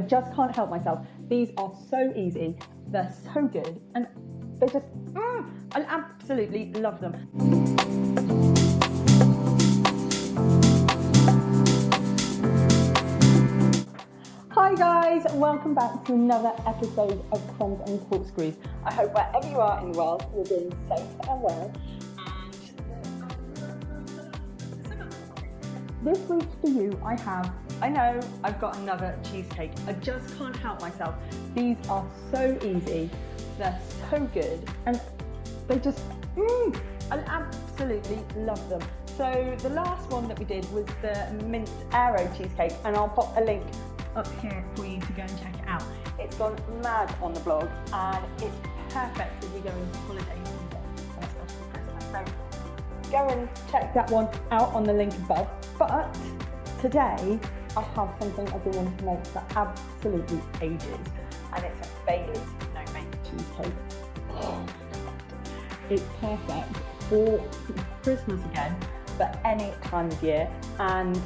I just can't help myself. These are so easy, they're so good, and they just, mm, I absolutely love them. Hi guys, welcome back to another episode of Crumbs and Corkscrews. I hope wherever you are in the world, you're doing safe and well. This week for you, I have, I know I've got another cheesecake. I just can't help myself. These are so easy, they're so good, and they just, mm, I absolutely love them. So the last one that we did was the mint aero cheesecake, and I'll pop a link up here for you to go and check it out. It's gone mad on the blog, and it's perfect as we go into holiday season. So go and check that one out on the link above. But today I have something I've been wanting to make for absolutely ages, and it's a Bailey's no bake cheesecake. Oh. It's perfect for Christmas again, but any time of year. And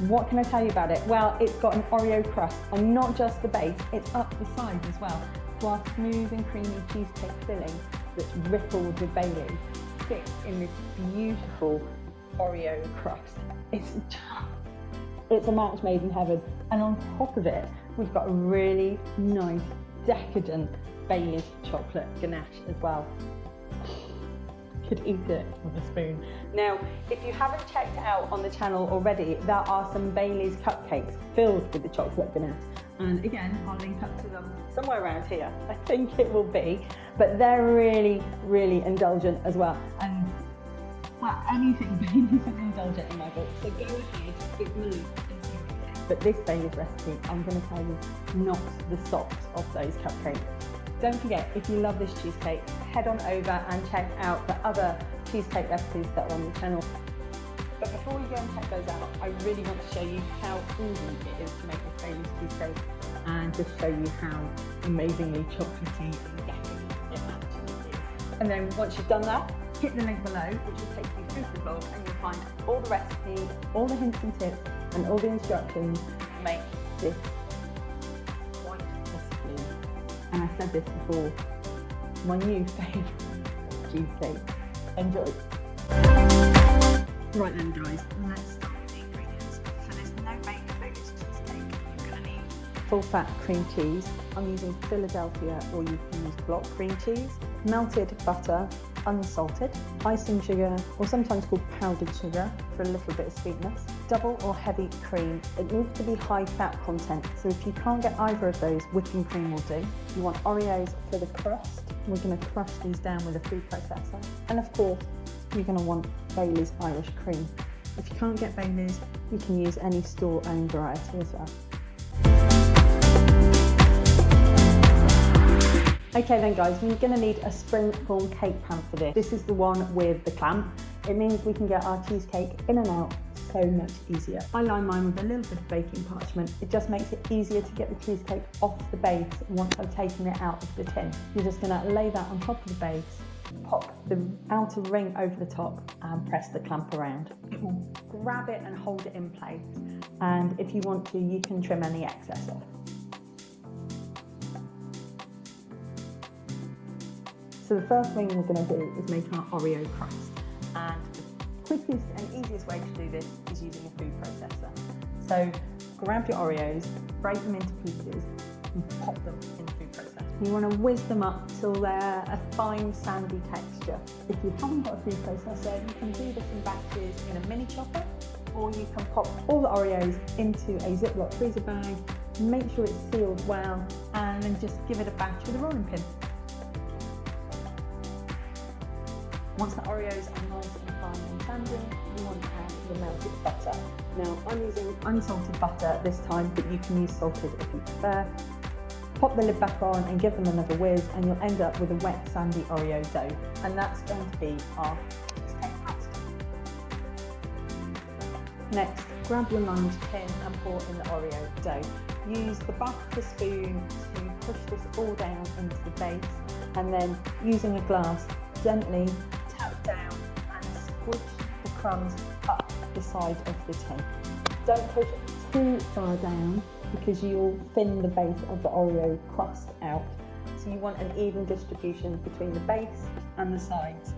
what can I tell you about it? Well, it's got an Oreo crust, and not just the base, it's up the sides as well. So our smooth and creamy cheesecake filling that's rippled with Bailey's, sits in this beautiful Oreo crust. It's it's a match made in heaven. And on top of it, we've got a really nice, decadent Bailey's chocolate ganache as well. Could eat it with a spoon. Now, if you haven't checked out on the channel already, there are some Bailey's cupcakes filled with the chocolate ganache. And again, I'll link up to them somewhere around here. I think it will be, but they're really, really indulgent as well. And well, anything Bailey's is indulgent in my book. So go ahead, give me But this Bailey's recipe, I'm going to tell you, knocks the socks off those cupcakes. Don't forget, if you love this cheesecake, head on over and check out the other cheesecake recipes that are on the channel. But before you go and check those out, I really want to show you how easy it is to make this Bailey's cheesecake and just show you how amazingly chocolatey and And then once you've done that, hit the link below, which will take you through the blog and you'll find all the recipes, all the hints and tips, and all the instructions to make this quite possibly. And I said this before, my new favourite cheesecake. Enjoy. Right then guys, let's full fat cream cheese. I'm using Philadelphia or you can use block cream cheese, melted butter, unsalted, icing sugar or sometimes called powdered sugar for a little bit of sweetness, double or heavy cream. It needs to be high fat content so if you can't get either of those, whipping cream will do. You want Oreos for the crust. We're going to crush these down with a food processor. And of course, you're going to want Bailey's Irish cream. If you can't get Bailey's, you can use any store-owned variety as well. Okay then guys, we're going to need a spring form cake pan for this. This is the one with the clamp. It means we can get our cheesecake in and out so much easier. I line mine with a little bit of baking parchment. It just makes it easier to get the cheesecake off the base once I've taken it out of the tin. You're just going to lay that on top of the base, pop the outer ring over the top and press the clamp around. It will grab it and hold it in place. And if you want to, you can trim any excess off. So the first thing we're going to do is make our Oreo crust. And the quickest and easiest way to do this is using a food processor. So grab your Oreos, break them into pieces and pop them in the food processor. You want to whiz them up till they're a fine sandy texture. If you haven't got a food processor, you can do this in batches in a mini chopper or you can pop all the Oreos into a Ziploc freezer bag, make sure it's sealed well and then just give it a bash with a rolling pin. Once the Oreos are nice and fine and sandy, you want to add the melted butter. Now I'm using unsalted butter this time, but you can use salted if you prefer. Pop the lid back on and give them another whiz and you'll end up with a wet sandy Oreo dough. And that's going to be our. Next, grab your lined tin and pour in the Oreo dough. Use the back of the spoon to push this all down into the base and then using a glass, gently squish the crumbs up the side of the tin. Don't push too far down because you'll thin the base of the Oreo crust out. So you want an even distribution between the base and the sides.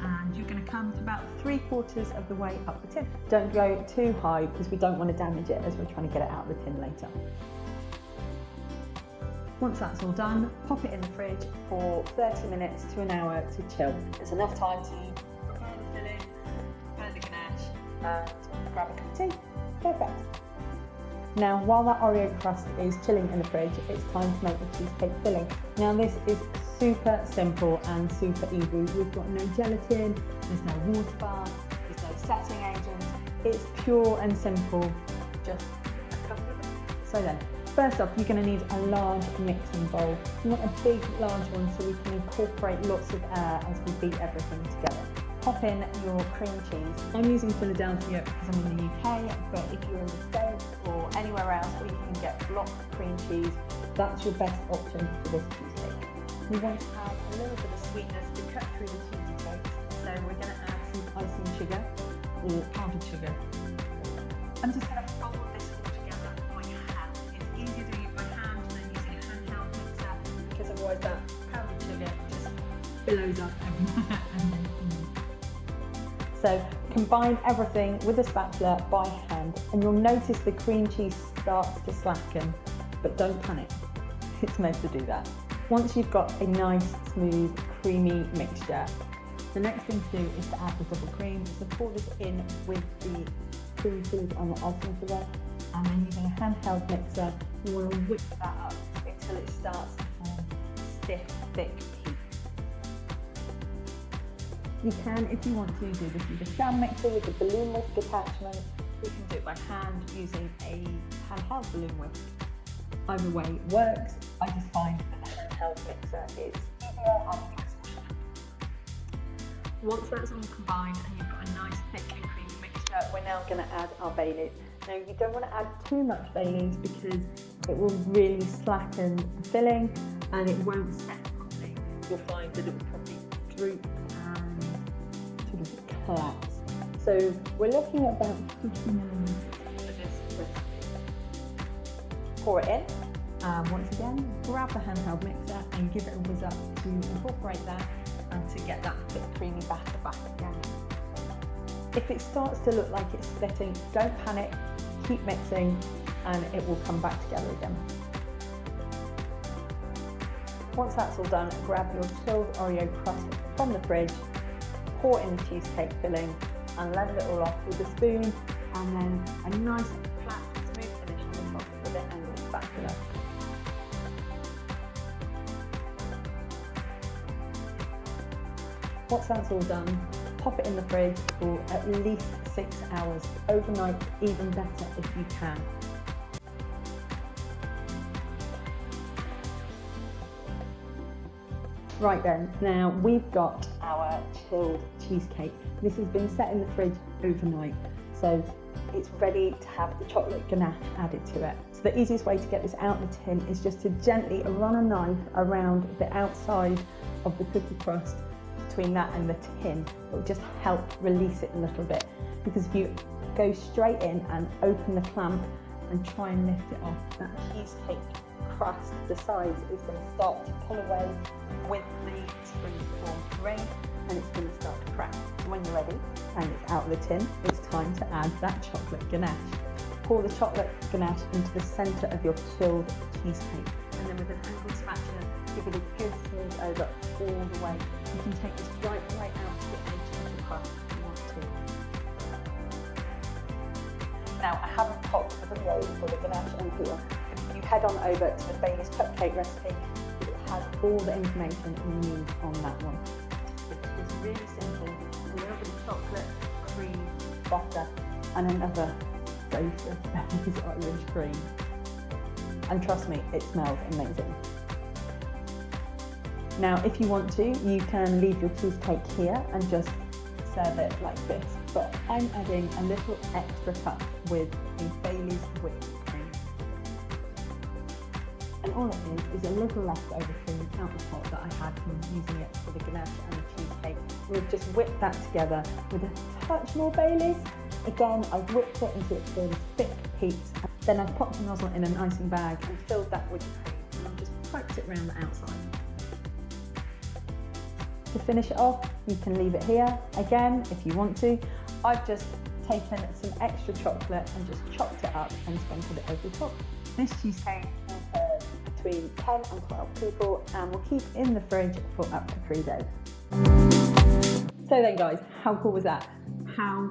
And you're going to come to about three quarters of the way up the tin. Don't go too high because we don't want to damage it as we're trying to get it out of the tin later. Once that's all done, pop it in the fridge for 30 minutes to an hour to chill. It's enough time to and grab a cup of tea. Perfect. Now, while that Oreo crust is chilling in the fridge, it's time to make the cheesecake filling. Now, this is super simple and super easy. We've got no gelatin, there's no water bath, there's no setting agent. It's pure and simple, just a couple of So then, first off, you're going to need a large mixing bowl. You want a big, large one so we can incorporate lots of air as we beat everything together pop in your cream cheese. I'm using Philadelphia because I'm in the UK, but if you're in the States or anywhere else where you can get block cream cheese, that's your best option for this cheesecake. We want to add a little bit of sweetness to cut through the cheesecake, so we're going to add some icing sugar or powdered sugar. I'm just going to fold this all together by hand. It's easier doing it by hand than using a handheld mixer because otherwise that powdered sugar just billows up everywhere. So combine everything with a spatula by hand and you'll notice the cream cheese starts to slacken, but don't panic, it's meant to do that. Once you've got a nice, smooth, creamy mixture, the next thing to do is to add the double cream. So pour this in with the cream cheese and the sugar, and then using a handheld mixer, you want to whip that up until it starts to form stiff, thick you can, if you want to, do this with a stand mixer with a balloon whisk attachment. You can do it by hand using a handheld balloon whisk. Either way it works. I just find the handheld mixer is easier and faster. Once that's all combined and you've got a nice thick and creamy mixture, we're now going to add our Baileys. Now you don't want to add too much Baileys because it will really slacken the filling and it won't set properly. You'll find that it will probably droop collapse. So we're looking at about 50 milliliters for this recipe. Pour it in. Um, once again, grab the handheld mixer and give it a whiz up to incorporate that and to get that thick creamy batter back again. If it starts to look like it's splitting, don't panic, keep mixing and it will come back together again. Once that's all done, grab your chilled Oreo crust from the fridge pour in the cheesecake filling and level it all off with a spoon and then a nice flat smooth finish on the top with an angled spatula. Once that's all done, pop it in the fridge for at least six hours. Overnight, even better if you can. Right then, now we've got our chilled cheesecake. This has been set in the fridge overnight, so it's ready to have the chocolate ganache added to it. So the easiest way to get this out of the tin is just to gently run a knife around the outside of the cookie crust between that and the tin. It will just help release it a little bit because if you go straight in and open the clamp and try and lift it off, that cheesecake crust, the sides is going to start to pull away with the spring formed ring and it's going to start to crack. When you're ready and it's out of the tin, it's time to add that chocolate ganache. Pour the chocolate ganache into the centre of your chilled cheesecake and then with an angled spatula, give it a good smooth over all the way. You can take this right way out to the edge of the crust if you want to. Now I haven't popped the video for the ganache on here. Head on over to the Baileys cupcake recipe, it has all the information you need on that one. It's really simple. A little bit of chocolate, cream, butter, and another dose of Baileys Irish cream. And trust me, it smells amazing. Now, if you want to, you can leave your cheesecake here and just serve it like this. But I'm adding a little extra touch with the Baileys cream. All it is is a little leftover cream out the pot that I had from using it for the ganache and the cheesecake. We've just whipped that together with a touch more Baileys. Again, I've whipped it until it's really thick heat Then I've popped the nozzle in an icing bag and filled that with cream and I've just poked it around the outside. To finish it off, you can leave it here. Again, if you want to. I've just taken some extra chocolate and just chopped it up and sprinkled it over the top. This cheesecake between 10 and 12 people and will keep in the fridge for up to three days. So then guys, how cool was that? How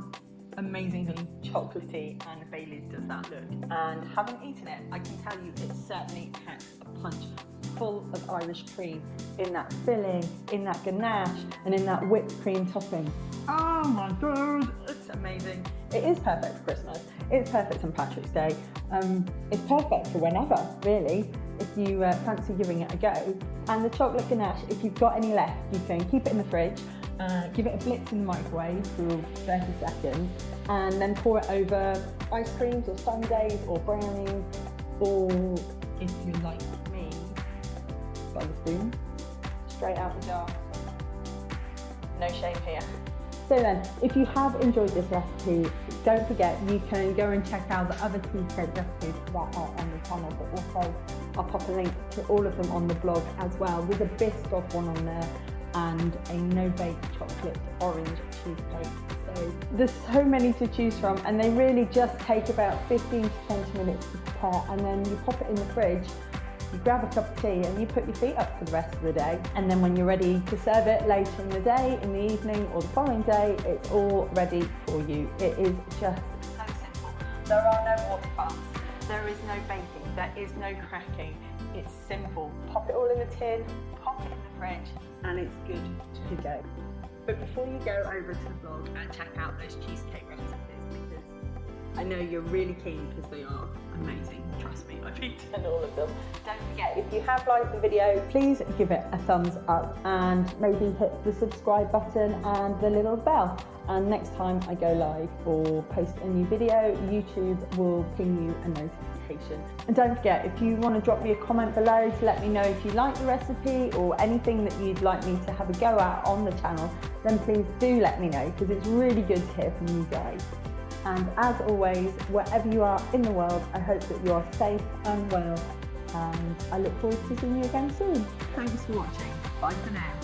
amazingly chocolatey and Bailey's does that look? And having eaten it, I can tell you it certainly packs a punch full of Irish cream in that filling, in that ganache, and in that whipped cream topping. Oh my god, it's amazing. It is perfect for Christmas. It's perfect on Patrick's Day. Um, it's perfect for whenever, really, if you uh, fancy giving it a go. And the chocolate ganache, if you've got any left, you can keep it in the fridge, uh, give it a blitz in the microwave for 30 seconds, and then pour it over ice creams or sundaes or brownies, or if you like me, by the spoon, straight out the jar. No shame here. So then, if you have enjoyed this recipe, don't forget you can go and check out the other cheesecake recipes that are on the channel, but also I'll pop a link to all of them on the blog as well. There's a Biscoff one on there and a no-bake chocolate orange cheesecake. So there's so many to choose from and they really just take about 15 to 20 minutes to prepare and then you pop it in the fridge you grab a cup of tea and you put your feet up for the rest of the day. And then when you're ready to serve it later in the day, in the evening or the following day, it's all ready for you. It is just so simple. There are no water baths. There is no baking. There is no cracking. It's simple. Pop it all in the tin, pop it in the fridge, and it's good to go. But before you go over to the blog and check out those cheesecake recipes, I know you're really keen because they are amazing. Trust me, I've eaten all of them. Don't forget, if you have liked the video, please give it a thumbs up and maybe hit the subscribe button and the little bell. And next time I go live or post a new video, YouTube will ping you a notification. And don't forget, if you want to drop me a comment below to let me know if you like the recipe or anything that you'd like me to have a go at on the channel, then please do let me know because it's really good to hear from you guys. And as always, wherever you are in the world, I hope that you are safe and well. And I look forward to seeing you again soon. Thanks for watching. Bye for now.